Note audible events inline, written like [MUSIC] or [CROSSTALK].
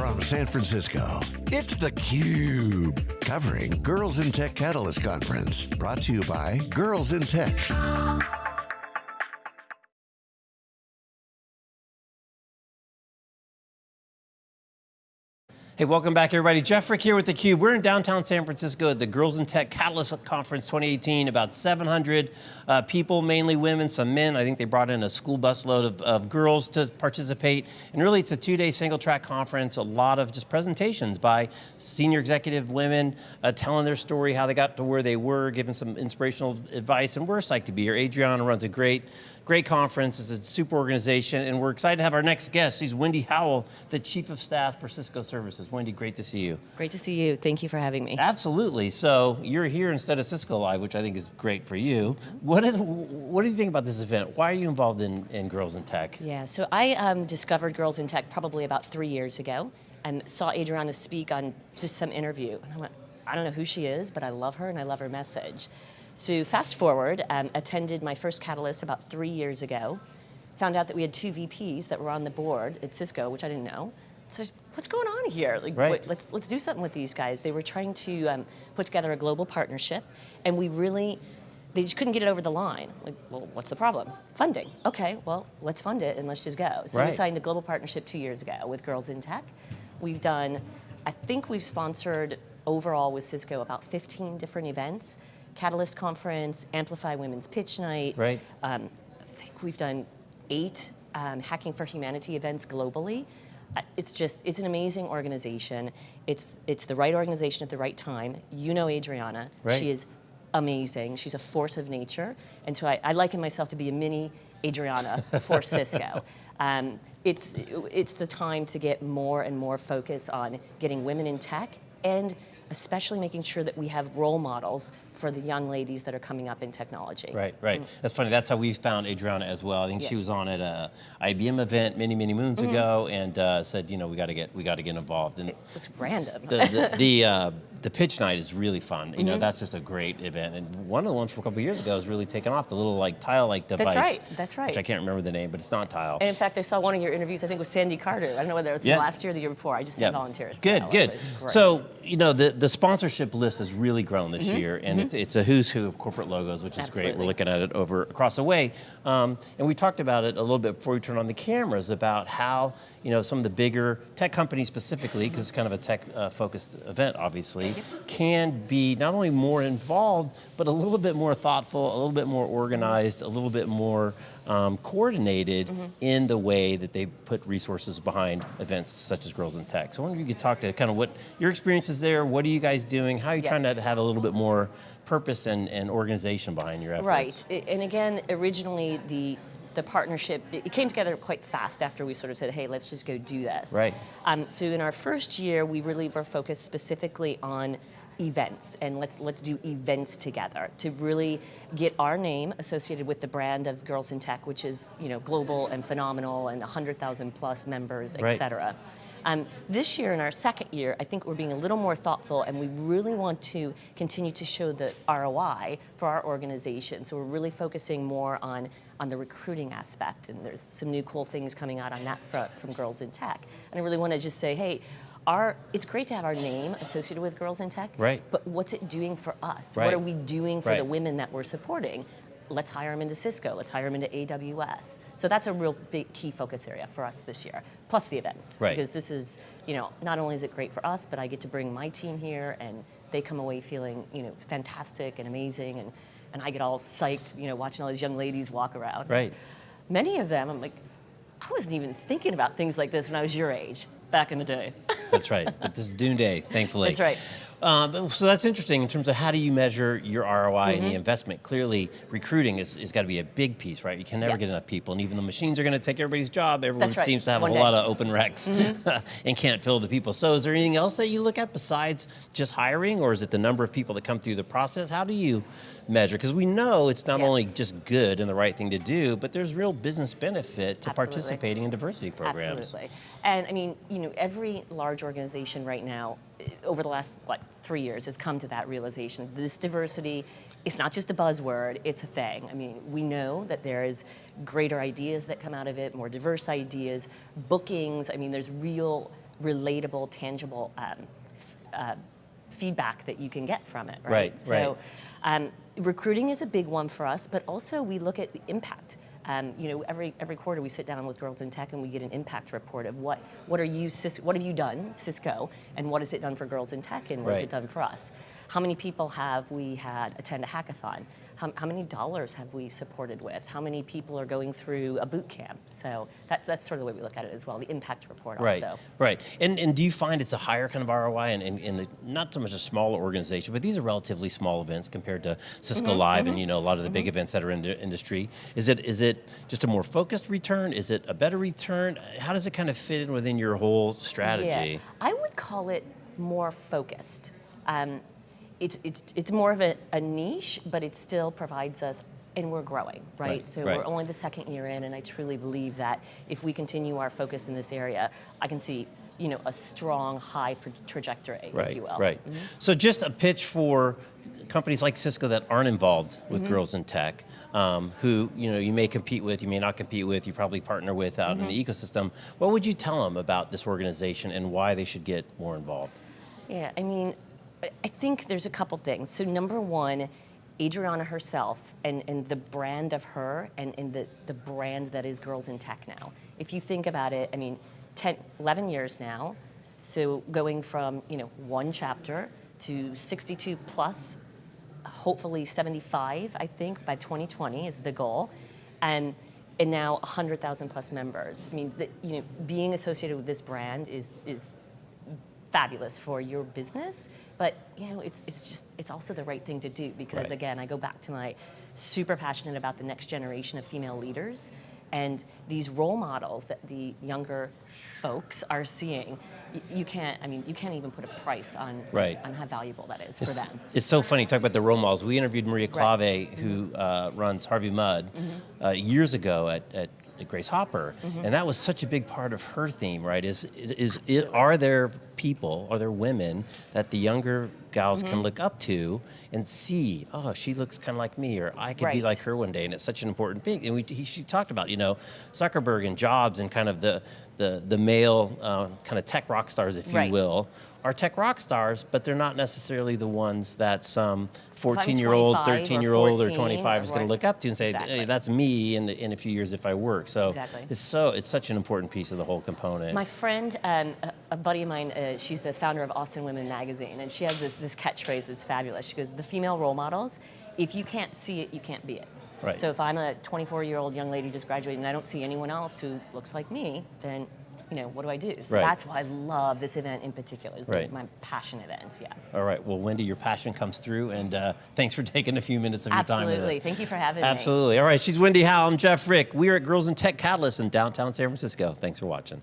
from San Francisco, it's theCUBE, covering Girls in Tech Catalyst Conference. Brought to you by Girls in Tech. Hey, welcome back everybody. Jeff Frick here with theCUBE. We're in downtown San Francisco at the Girls in Tech Catalyst Conference 2018. About 700 uh, people, mainly women, some men. I think they brought in a school bus load of, of girls to participate. And really it's a two-day single track conference, a lot of just presentations by senior executive women uh, telling their story, how they got to where they were, giving some inspirational advice, and we're psyched to be here. Adriana runs a great Great conference, it's a super organization, and we're excited to have our next guest. She's Wendy Howell, the Chief of Staff for Cisco Services. Wendy, great to see you. Great to see you, thank you for having me. Absolutely, so you're here instead of Cisco Live, which I think is great for you. What, is, what do you think about this event? Why are you involved in, in Girls in Tech? Yeah, so I um, discovered Girls in Tech probably about three years ago, and saw Adriana speak on just some interview, and I went, I don't know who she is, but I love her and I love her message. So fast forward, um, attended my first Catalyst about three years ago, found out that we had two VPs that were on the board at Cisco, which I didn't know. So what's going on here? Like, right. let's, let's do something with these guys. They were trying to um, put together a global partnership, and we really, they just couldn't get it over the line. Like, well, what's the problem? Funding. Okay, well, let's fund it and let's just go. So right. we signed a global partnership two years ago with Girls in Tech. We've done, I think we've sponsored overall with Cisco about 15 different events. Catalyst Conference, Amplify Women's Pitch Night. Right. Um, I think we've done eight um, Hacking for Humanity events globally. It's just, it's an amazing organization. It's, it's the right organization at the right time. You know Adriana. Right. She is amazing. She's a force of nature. And so I, I liken myself to be a mini Adriana for [LAUGHS] Cisco. Um, it's, it's the time to get more and more focus on getting women in tech and especially making sure that we have role models for the young ladies that are coming up in technology. Right, right. Mm. That's funny. That's how we found Adriana as well. I think yeah. she was on at a IBM event many, many moons mm -hmm. ago, and uh, said, you know, we got to get we got to get involved. And it was random. The the the, uh, the, pitch night is really fun. You mm -hmm. know, mm-hmm. that's just a great event. And one of the ones from a couple years ago has really taken off. The little like tile-like device. That's right. That's right. Which I can't remember the name, but it's not tile. And in fact, I saw one of your interviews. I think with Sandy Carter. I don't know whether it was yeah. last year or the year before. I just said yeah. volunteers. Good, good. So you know, the the sponsorship list has really grown this mm -hmm. year, and mm -hmm. it's, it's a who's who of corporate logos, which is Absolutely. great. We're looking at it over across the way. Um, and we talked about it a little bit before we turned on the cameras about how you know, some of the bigger tech companies specifically, because it's kind of a tech uh, focused event obviously, can be not only more involved, but a little bit more thoughtful, a little bit more organized, a little bit more um, coordinated mm -hmm. in the way that they put resources behind events such as Girls in Tech. So I wonder if you could talk to kind of what your experience is there, what are you guys doing, how are you yeah. trying to have a little bit more purpose and, and organization behind your efforts? Right, and again, originally the the partnership, it came together quite fast after we sort of said, hey, let's just go do this. Right. Um, so in our first year, we really were focused specifically on events and let's let's do events together to really get our name associated with the brand of Girls in Tech, which is you know global and phenomenal and 100,000 plus members, et right. cetera. Um, this year, in our second year, I think we're being a little more thoughtful and we really want to continue to show the ROI for our organization. So we're really focusing more on, on the recruiting aspect and there's some new cool things coming out on that front from Girls in Tech. And I really want to just say, hey, our, it's great to have our name associated with Girls in Tech, right. but what's it doing for us? Right. What are we doing for right. the women that we're supporting? Let's hire them into Cisco, let's hire them into AWS. So that's a real big key focus area for us this year, plus the events. Right. Because this is, you know, not only is it great for us, but I get to bring my team here and they come away feeling, you know, fantastic and amazing and, and I get all psyched, you know, watching all these young ladies walk around. Right. Many of them, I'm like, I wasn't even thinking about things like this when I was your age, back in the day. That's right, but [LAUGHS] this is Dune Day, thankfully. That's right. Um, so that's interesting in terms of how do you measure your ROI mm -hmm. and the mm-hmm. investment. Clearly, recruiting is, is got to be a big piece, right? You can never get enough people, and even the machines are going to take everybody's job. Everyone right. seems to have One a day. lot of open recs mm -hmm. [LAUGHS] and can't fill the people. So is there anything else that you look at besides just hiring, or is it the number of people that come through the process? How do you measure? Because we know it's not yeah. only just good and the right thing to do, but there's real business benefit to Absolutely. participating in diversity programs. Absolutely. And I mean, you know, every large organization right now, over the last, what, three years has come to that realization. This diversity, it's not just a buzzword, it's a thing. I mean, we know that there's greater ideas that come out of it, more diverse ideas, bookings, I mean, there's real relatable, tangible um, uh, feedback that you can get from it, right? Right, so, right. Um, recruiting is a big one for us, but also we look at the impact. Um, you know, every every quarter we sit down with Girls in Tech and we get an impact report of what what are you what have you done Cisco and what has it done for Girls in Tech and what has it done for us? How many people have we had attend a hackathon? How, how many dollars have we supported with? How many people are going through a boot camp? So that's that's sort of the way we look at it as well. The impact report Right, also. right. And, and do you find it's a higher kind of ROI in, in, in the, not so much a smaller organization, but these are relatively small events compared to Cisco Mm-hmm, Live and you know a lot of the big events that are in the industry. Is it is it just a more focused return? Is it a better return? How does it kind of fit in within your whole strategy? Yeah, I would call it more focused. Um, it's, it's, it's more of a, a niche, but it still provides us, and we're growing, right? Right, so right. we're only the second year in, and I truly believe that if we continue our focus in this area, I can see, you know, a strong, high trajectory, Right, if you will. right. So just a pitch for companies like Cisco that aren't involved with Mm-hmm. girls in tech, um, who you know you may compete with, you may not compete with, you probably partner with out in the Mm-hmm. ecosystem. What would you tell them about this organization and why they should get more involved? Yeah, I mean, I- think there's a couple things. So number one, Adriana herself and, and the brand of her and, and the, the brand that is Girls in Tech now. If you think about it, I mean, 10, 11 years now, so going from, you know, one chapter to 62 plus, hopefully 75, I think, by 2020 is the goal. And, and now 100,000 plus members. I mean, the, you know, being associated with this brand is, is fabulous for your business, but you know, it's, it's just, it's also the right thing to do because Right. again, I go back to my super passionate about the next generation of female leaders and these role models that the younger folks are seeing. You can't, I mean, you can't even put a price on, Right. on how valuable that is for them. it's so funny, talk about the role models. We interviewed Maria Right. Klawe, who uh, runs Harvey Mudd, uh, years ago at, at Grace Hopper, and that was such a big part of her theme, right? Is, is, is it, are there people, are there women that the younger gals can look up to and see, oh, she looks kind of like me, or I could be like her one day, and it's such an important thing. And we, he, she talked about, you know, Zuckerberg and Jobs and kind of the, the, the male uh, kind of tech rock stars, if you will, are tech rock stars, but they're not necessarily the ones that some 14 year old, 13 year old, or 25 is going to look up to and say, Exactly. hey, that's me in, in a few years if I work. So Exactly. it's so it's such an important piece of the whole component. My friend, um, a, buddy of mine, uh, she's the founder of Austin Women Magazine, and she has this, this catchphrase that's fabulous. She goes, The female role models, if you can't see it, you can't be it. Right. So if I'm a 24 year old young lady just graduated and I don't see anyone else who looks like me, then you know, what do I do? So Right. that's why I love this event in particular. It's Right. like my passion events, yeah. All right. Well, Wendy, your passion comes through, and uh, thanks for [LAUGHS] taking a few minutes of your time Absolutely. Thank you for having me. Absolutely. All right. She's Wendy Howe. I'm Jeff Frick. We're at Girls in Tech Catalyst in downtown San Francisco. Thanks for watching.